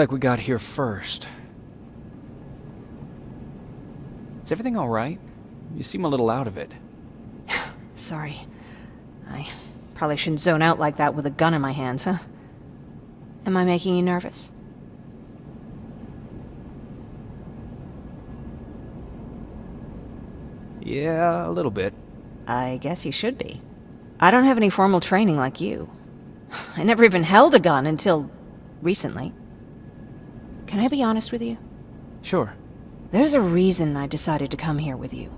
like we got here first. Is everything alright? You seem a little out of it. Sorry. I probably shouldn't zone out like that with a gun in my hands, huh? Am I making you nervous? Yeah, a little bit. I guess you should be. I don't have any formal training like you. I never even held a gun until... recently. Can I be honest with you? Sure. There's a reason I decided to come here with you.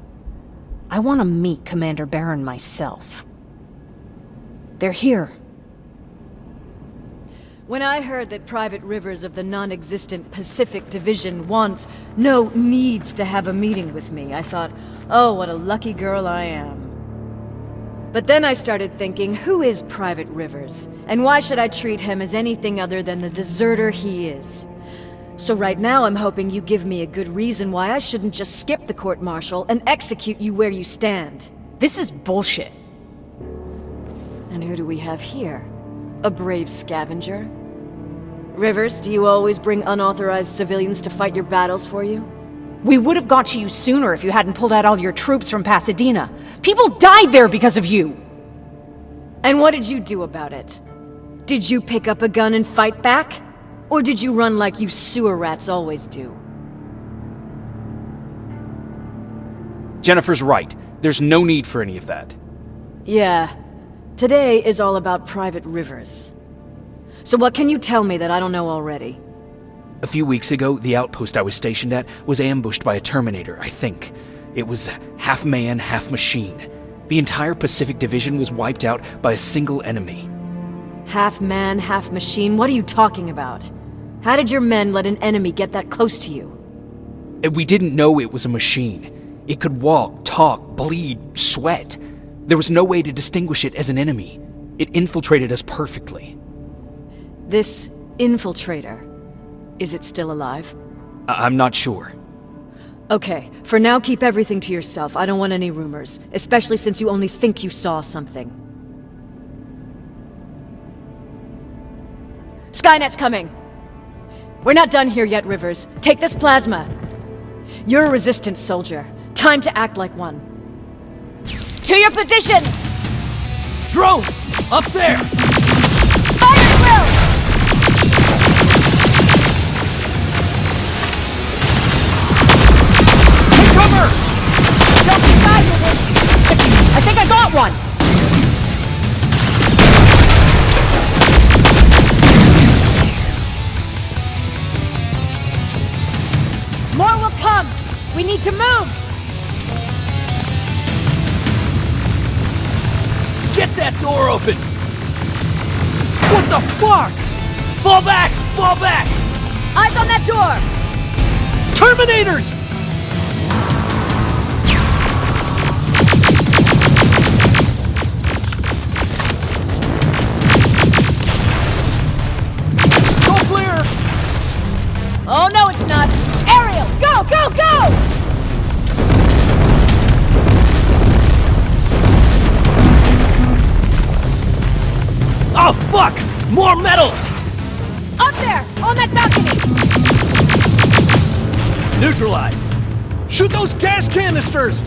I want to meet Commander Baron myself. They're here. When I heard that Private Rivers of the non-existent Pacific Division wants, no, needs to have a meeting with me, I thought, oh, what a lucky girl I am. But then I started thinking, who is Private Rivers? And why should I treat him as anything other than the deserter he is? So right now I'm hoping you give me a good reason why I shouldn't just skip the court-martial and execute you where you stand. This is bullshit. And who do we have here? A brave scavenger? Rivers, do you always bring unauthorized civilians to fight your battles for you? We would have got to you sooner if you hadn't pulled out all your troops from Pasadena. People died there because of you! And what did you do about it? Did you pick up a gun and fight back? Or did you run like you sewer rats always do? Jennifer's right. There's no need for any of that. Yeah. Today is all about Private Rivers. So what can you tell me that I don't know already? A few weeks ago, the outpost I was stationed at was ambushed by a Terminator, I think. It was half man, half machine. The entire Pacific Division was wiped out by a single enemy. Half man, half machine? What are you talking about? How did your men let an enemy get that close to you? Eh, we didn't know it was a machine. It could walk, talk, bleed, sweat. There was no way to distinguish it as an enemy. It infiltrated us perfectly. This infiltrator, is it still alive? I I'm not sure. Okay, for now keep everything to yourself. I don't want any rumors, especially since you only think you saw something. Skynet's coming! We're not done here yet, Rivers. Take this plasma. You're a resistance soldier. Time to act like one. To your positions! Drones! Up there! Terminators! Go clear! Oh no, it's not! Ariel, go, go, go! Oh fuck! More metals! Up there! On that balcony! Neutralized! Shoot those gas canisters!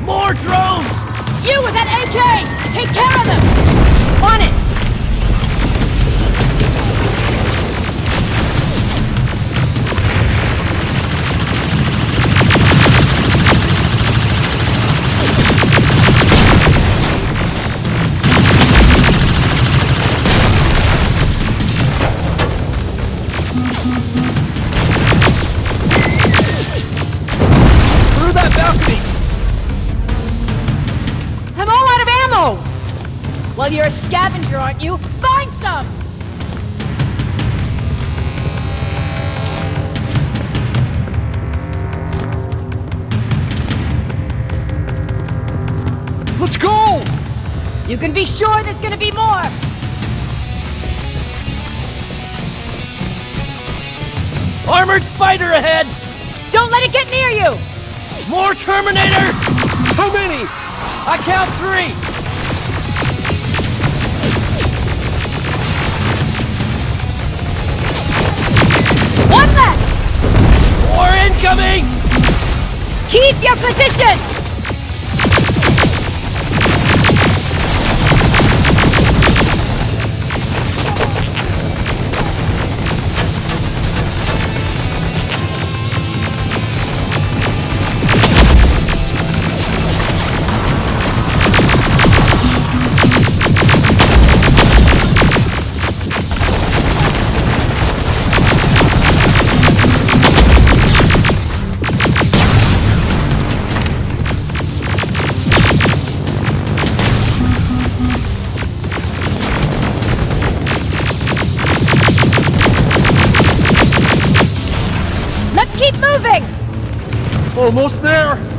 More drones! You with that AK! Take care of them! On it! You're a scavenger, aren't you? Find some! Let's go! You can be sure there's gonna be more! Armored spider ahead! Don't let it get near you! More Terminators! How many? I count three! Incoming! Keep your position! Almost there!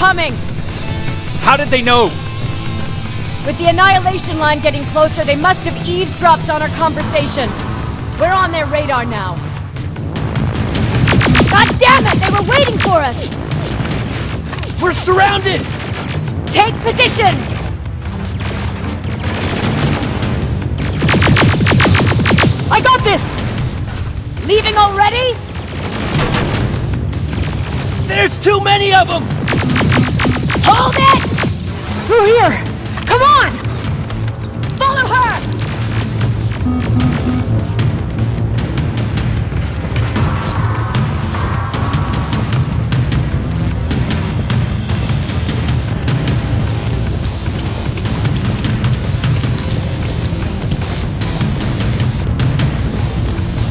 Coming! How did they know? With the Annihilation line getting closer, they must have eavesdropped on our conversation. We're on their radar now. God damn it! They were waiting for us! We're surrounded! Take positions! I got this! Leaving already? There's too many of them! Hold it! Through here! Come on! Follow her!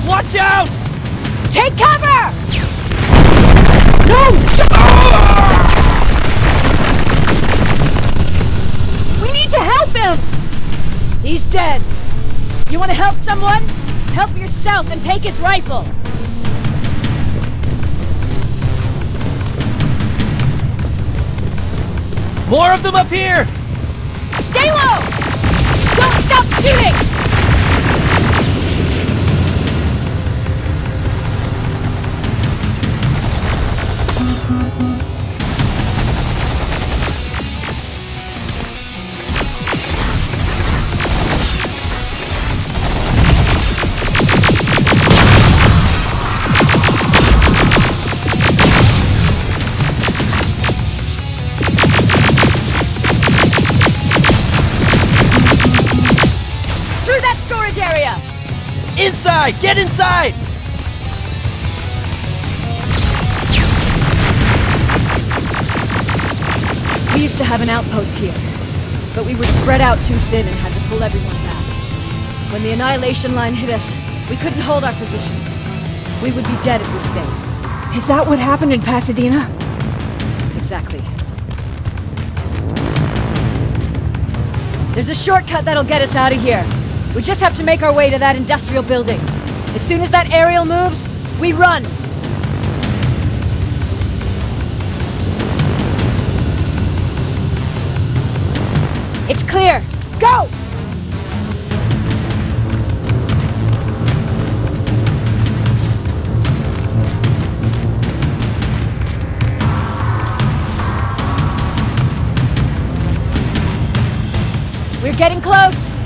Watch out! Take cover! We need to help him! He's dead. You want to help someone? Help yourself and take his rifle. More of them up here! Stay low! Don't stop shooting! Inside! Get inside! We used to have an outpost here, but we were spread out too thin and had to pull everyone back. When the Annihilation line hit us, we couldn't hold our positions. We would be dead if we stayed. Is that what happened in Pasadena? Exactly. There's a shortcut that'll get us out of here. We just have to make our way to that industrial building. As soon as that aerial moves, we run. It's clear. Go! We're getting close!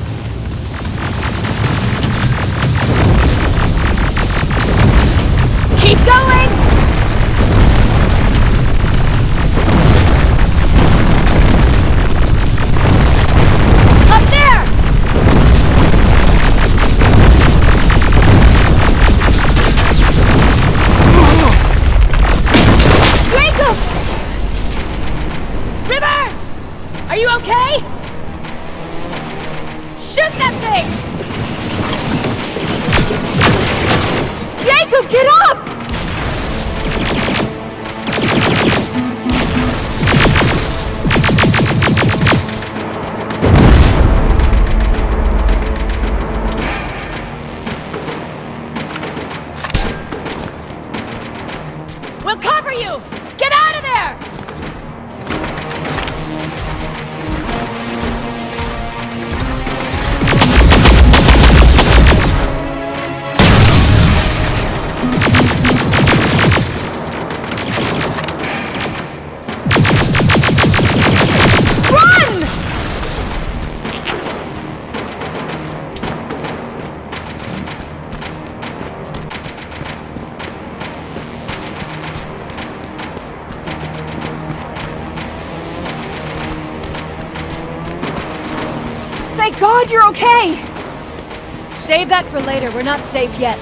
Save that for later. We're not safe yet.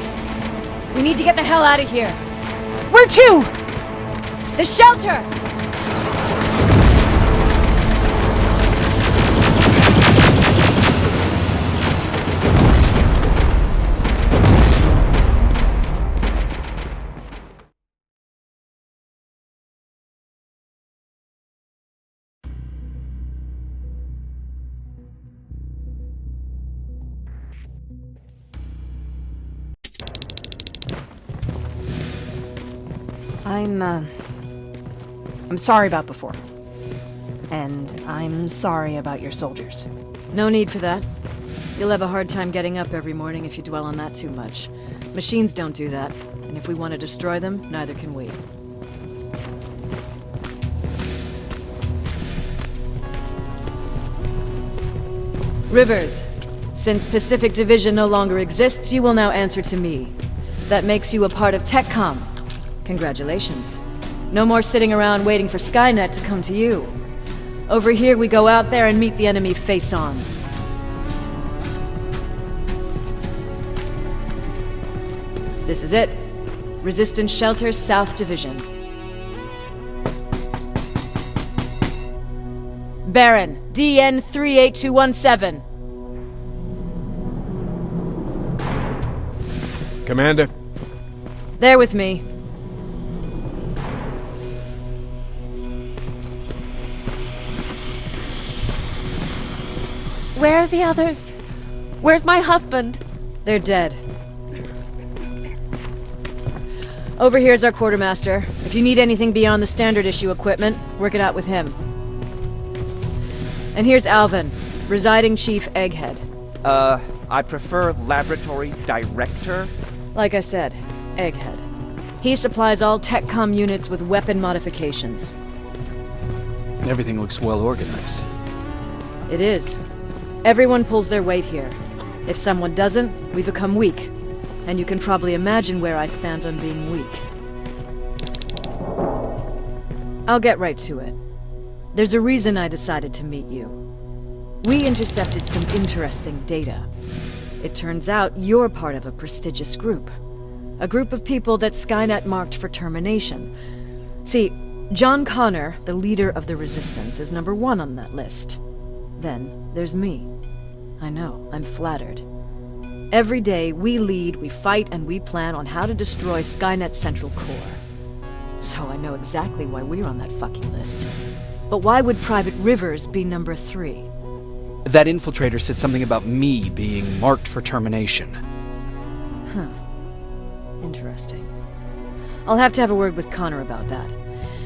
We need to get the hell out of here. Where to? The shelter! I'm, uh... I'm sorry about before. And I'm sorry about your soldiers. No need for that. You'll have a hard time getting up every morning if you dwell on that too much. Machines don't do that, and if we want to destroy them, neither can we. Rivers, since Pacific Division no longer exists, you will now answer to me. That makes you a part of TechCom. Congratulations. No more sitting around waiting for Skynet to come to you. Over here, we go out there and meet the enemy face on. This is it. Resistance Shelter South Division. Baron, DN 38217. Commander, There with me. Where are the others? Where's my husband? They're dead. Over here's our quartermaster. If you need anything beyond the standard issue equipment, work it out with him. And here's Alvin, residing chief Egghead. Uh, I prefer laboratory director. Like I said, Egghead. He supplies all TechCom units with weapon modifications. Everything looks well organized. It is. Everyone pulls their weight here. If someone doesn't, we become weak. And you can probably imagine where I stand on being weak. I'll get right to it. There's a reason I decided to meet you. We intercepted some interesting data. It turns out you're part of a prestigious group. A group of people that Skynet marked for termination. See, John Connor, the leader of the Resistance, is number one on that list. Then there's me. I know, I'm flattered. Every day, we lead, we fight, and we plan on how to destroy Skynet's central core. So I know exactly why we're on that fucking list. But why would Private Rivers be number three? That infiltrator said something about me being marked for termination. Hmm. Interesting. I'll have to have a word with Connor about that.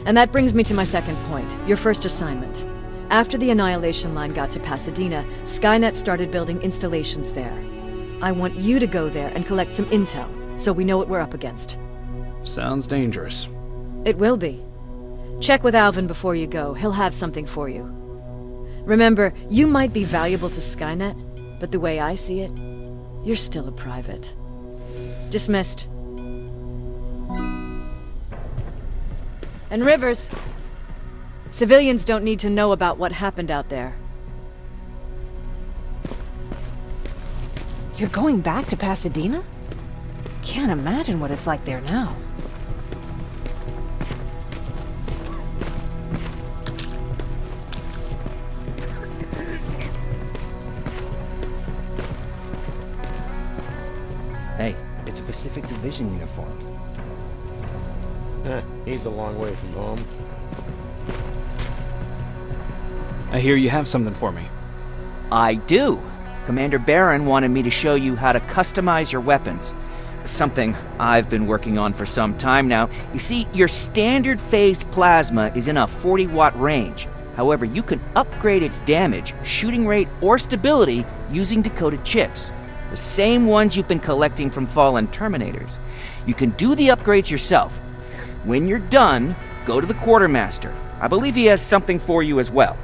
And that brings me to my second point, your first assignment. After the Annihilation Line got to Pasadena, Skynet started building installations there. I want you to go there and collect some intel, so we know what we're up against. Sounds dangerous. It will be. Check with Alvin before you go, he'll have something for you. Remember, you might be valuable to Skynet, but the way I see it, you're still a private. Dismissed. And Rivers, civilians don't need to know about what happened out there. You're going back to Pasadena? Can't imagine what it's like there now. Hey, it's a Pacific Division uniform. Eh, he's a long way from home. I hear you have something for me. I do. Commander Baron wanted me to show you how to customize your weapons. Something I've been working on for some time now. You see, your standard phased plasma is in a 40 watt range. However, you can upgrade its damage, shooting rate, or stability using decoded chips. The same ones you've been collecting from fallen Terminators. You can do the upgrades yourself. When you're done, go to the Quartermaster. I believe he has something for you as well.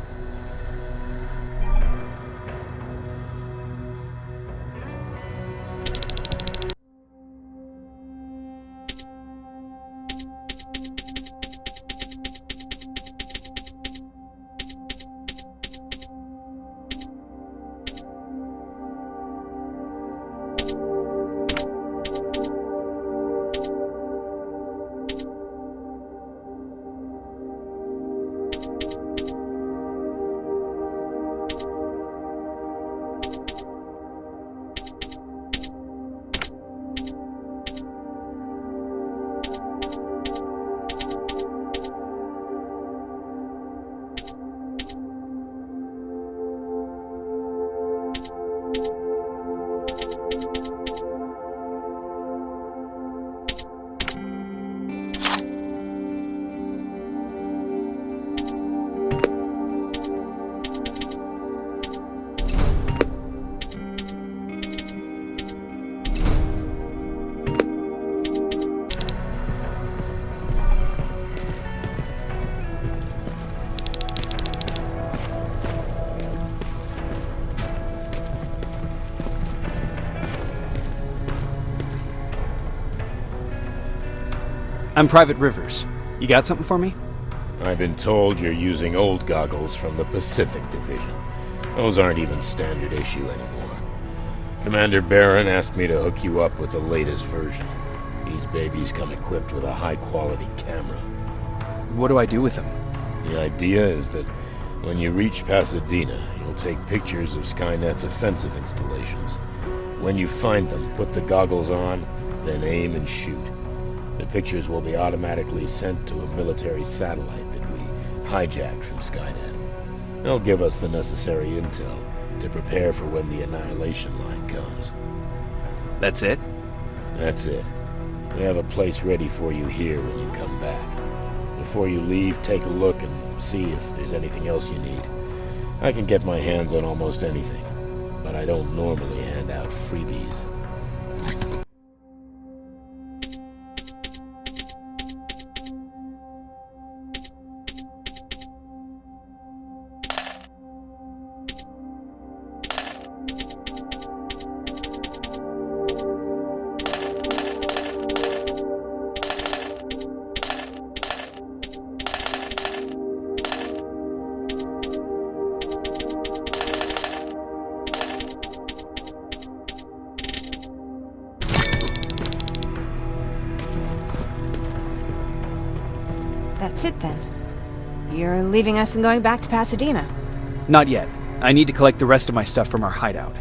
I'm Private Rivers. You got something for me? I've been told you're using old goggles from the Pacific Division. Those aren't even standard issue anymore. Commander Baron asked me to hook you up with the latest version. These babies come equipped with a high-quality camera. What do I do with them? The idea is that when you reach Pasadena, you'll take pictures of Skynet's offensive installations. When you find them, put the goggles on, then aim and shoot. The pictures will be automatically sent to a military satellite that we hijacked from Skynet. They'll give us the necessary intel to prepare for when the annihilation line comes. That's it? That's it. We have a place ready for you here when you come back. Before you leave, take a look and see if there's anything else you need. I can get my hands on almost anything, but I don't normally hand out freebies. It then. You're leaving us and going back to Pasadena. Not yet. I need to collect the rest of my stuff from our hideout.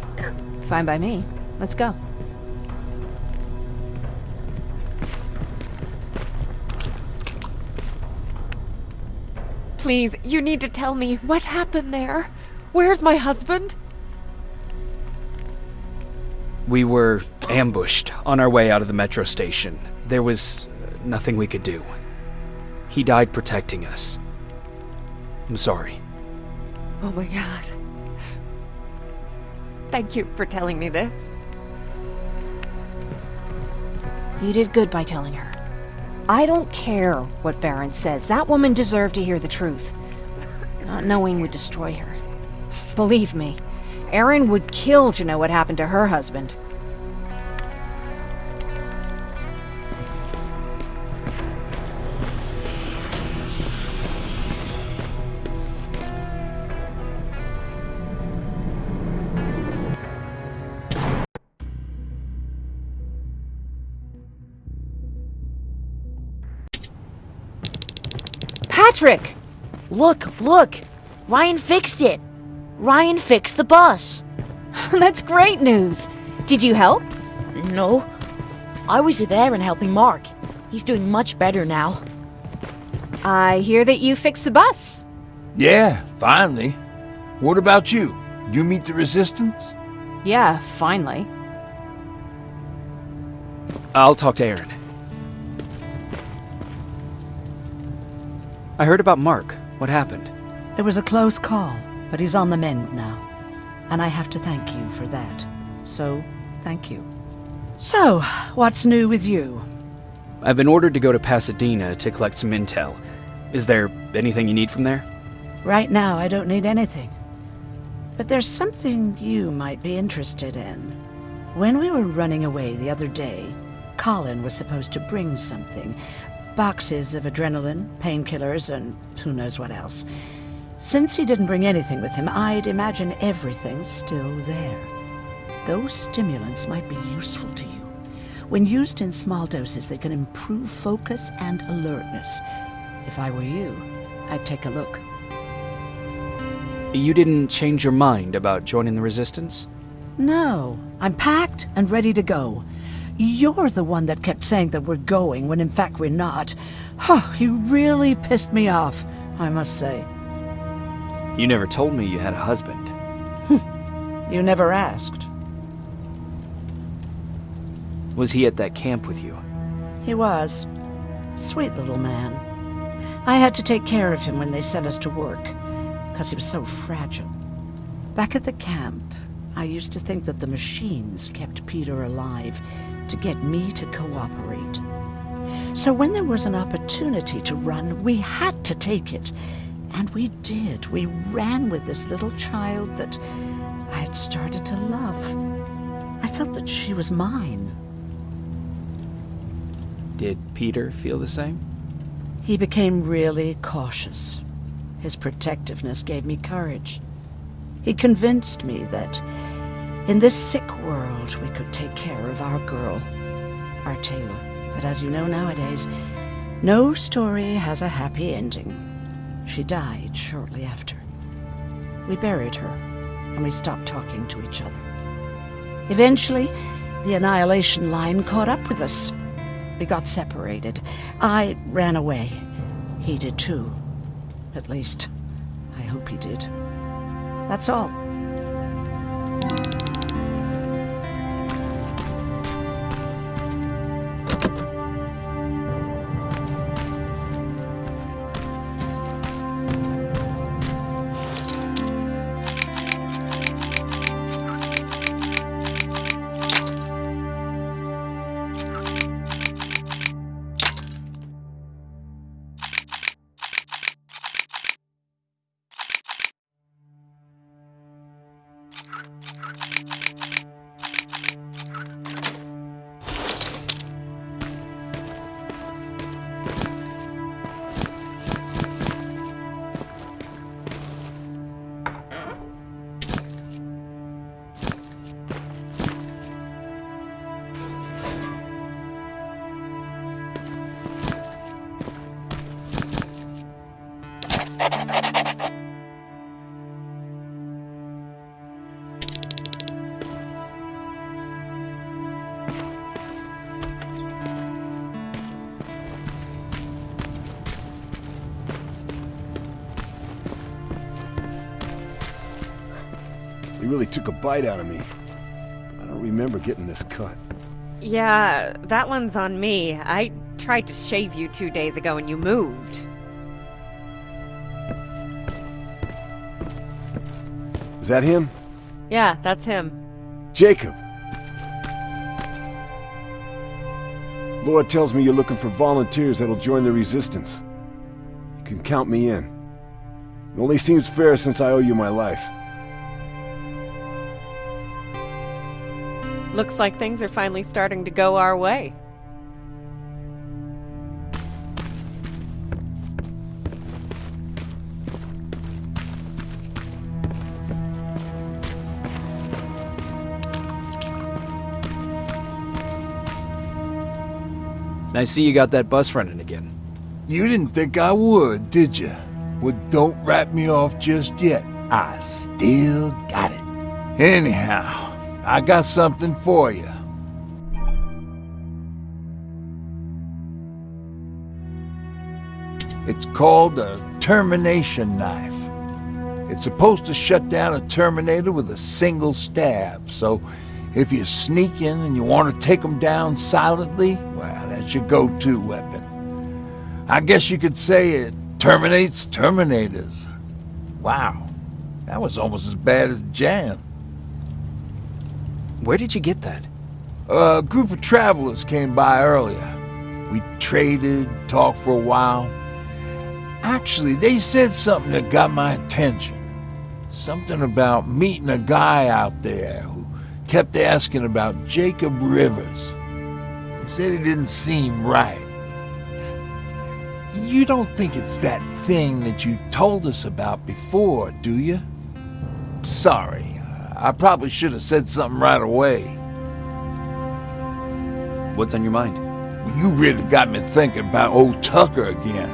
Fine by me. Let's go. Please, you need to tell me what happened there. Where's my husband? We were ambushed on our way out of the metro station. There was nothing we could do. He died protecting us. I'm sorry. Oh my god. Thank you for telling me this. You did good by telling her. I don't care what Baron says. That woman deserved to hear the truth. Not knowing would destroy her. Believe me, Erin would kill to know what happened to her husband. Patrick! Look, look! Ryan fixed it! Ryan fixed the bus! That's great news! Did you help? No. I was there and helping Mark. He's doing much better now. I hear that you fixed the bus. Yeah, finally. What about you? You meet the resistance? Yeah, finally. I'll talk to Aaron. I heard about Mark. What happened? It was a close call, but he's on the mend now. And I have to thank you for that. So, thank you. So, what's new with you? I've been ordered to go to Pasadena to collect some intel. Is there anything you need from there? Right now, I don't need anything. But there's something you might be interested in. When we were running away the other day, Colin was supposed to bring something. Boxes of adrenaline, painkillers, and who knows what else. Since he didn't bring anything with him, I'd imagine everything's still there. Those stimulants might be useful to you. When used in small doses, they can improve focus and alertness. If I were you, I'd take a look. You didn't change your mind about joining the Resistance? No, I'm packed and ready to go. You're the one that kept saying that we're going when in fact we're not. Oh, you really pissed me off, I must say. You never told me you had a husband. Hmm. You never asked. Was he at that camp with you? He was. Sweet little man. I had to take care of him when they sent us to work, because he was so fragile. Back at the camp, I used to think that the machines kept Peter alive to get me to cooperate. So when there was an opportunity to run, we had to take it. And we did. We ran with this little child that I had started to love. I felt that she was mine. Did Peter feel the same? He became really cautious. His protectiveness gave me courage. He convinced me that in this sick world we could take care of our girl, our Taylor. But as you know nowadays, no story has a happy ending. She died shortly after. We buried her, and we stopped talking to each other. Eventually, the Annihilation Line caught up with us. We got separated. I ran away. He did too. At least, I hope he did. That's all. Really took a bite out of me. I don't remember getting this cut. Yeah, that one's on me. I tried to shave you two days ago and you moved. Is that him? Yeah, that's him. Jacob! Laura tells me you're looking for volunteers that'll join the Resistance. You can count me in. It only seems fair since I owe you my life. Looks like things are finally starting to go our way. I see you got that bus running again. You didn't think I would, did you? Well, don't wrap me off just yet. I still got it. Anyhow, I got something for you. It's called a termination knife. It's supposed to shut down a Terminator with a single stab, so if you sneak in and you want to take them down silently, well, that's your go-to weapon. I guess you could say it terminates Terminators. Wow, that was almost as bad as Jan. Where did you get that? A group of travelers came by earlier. We traded, talked for a while. Actually, they said something that got my attention. Something about meeting a guy out there who kept asking about Jacob Rivers. He said he didn't seem right. You don't think it's that thing that you told us about before, do you? Sorry, I probably should have said something right away. What's on your mind? You really got me thinking about old Tucker again.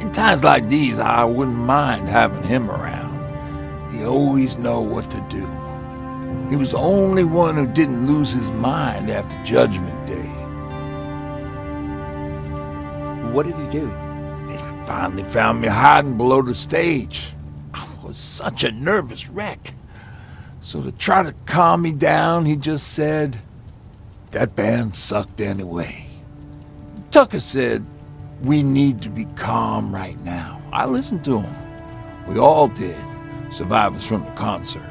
In times like these, I wouldn't mind having him around. He always know what to do. He was the only one who didn't lose his mind after Judgment Day. What did he do? He finally found me hiding below the stage. I was such a nervous wreck. So to try to calm me down, he just said, that band sucked anyway. Tucker said, we need to be calm right now. I listened to him. We all did, survivors from the concert.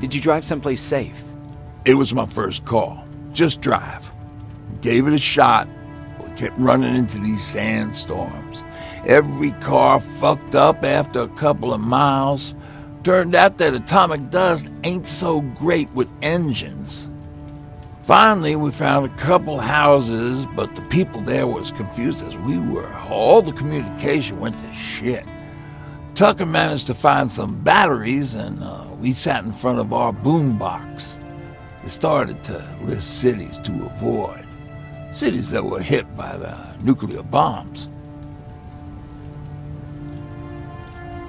Did you drive someplace safe? It was my first call. Just drive. Gave it a shot. We kept running into these sandstorms. Every car fucked up after a couple of miles. Turned out that atomic dust ain't so great with engines. Finally, we found a couple houses, but the people there were as confused as we were. All the communication went to shit. Tucker managed to find some batteries, and uh, we sat in front of our boombox. They started to list cities to avoid, cities that were hit by the nuclear bombs.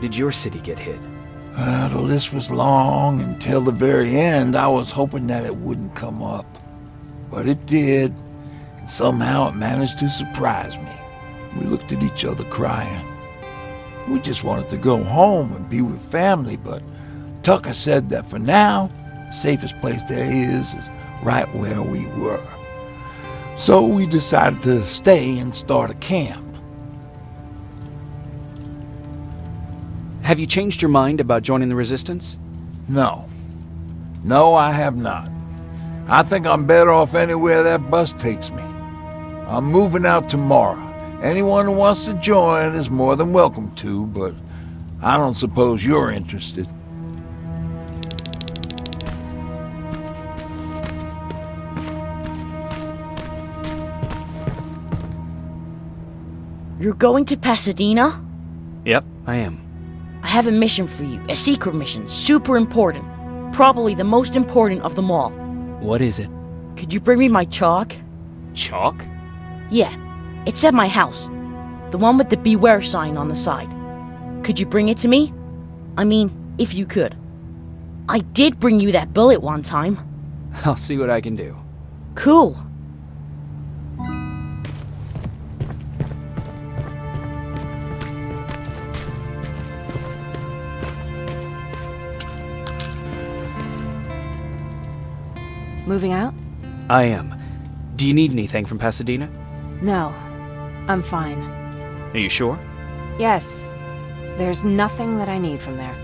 Did your city get hit? Uh, the list was long until the very end. I was hoping that it wouldn't come up. But it did, and somehow it managed to surprise me. We looked at each other crying. We just wanted to go home and be with family, but Tucker said that for now, the safest place there is is right where we were. So we decided to stay and start a camp. Have you changed your mind about joining the Resistance? No. No, I have not. I think I'm better off anywhere that bus takes me. I'm moving out tomorrow. Anyone who wants to join is more than welcome to, but I don't suppose you're interested. You're going to Pasadena? Yep, I am. I have a mission for you. A secret mission. Super important. Probably the most important of them all. What is it? Could you bring me my chalk? Chalk? Yeah. It's at my house. The one with the beware sign on the side. Could you bring it to me? I mean, if you could. I did bring you that bullet one time. I'll see what I can do. Cool. Moving out? I am. Do you need anything from Pasadena? No. I'm fine. Are you sure? Yes. There's nothing that I need from there.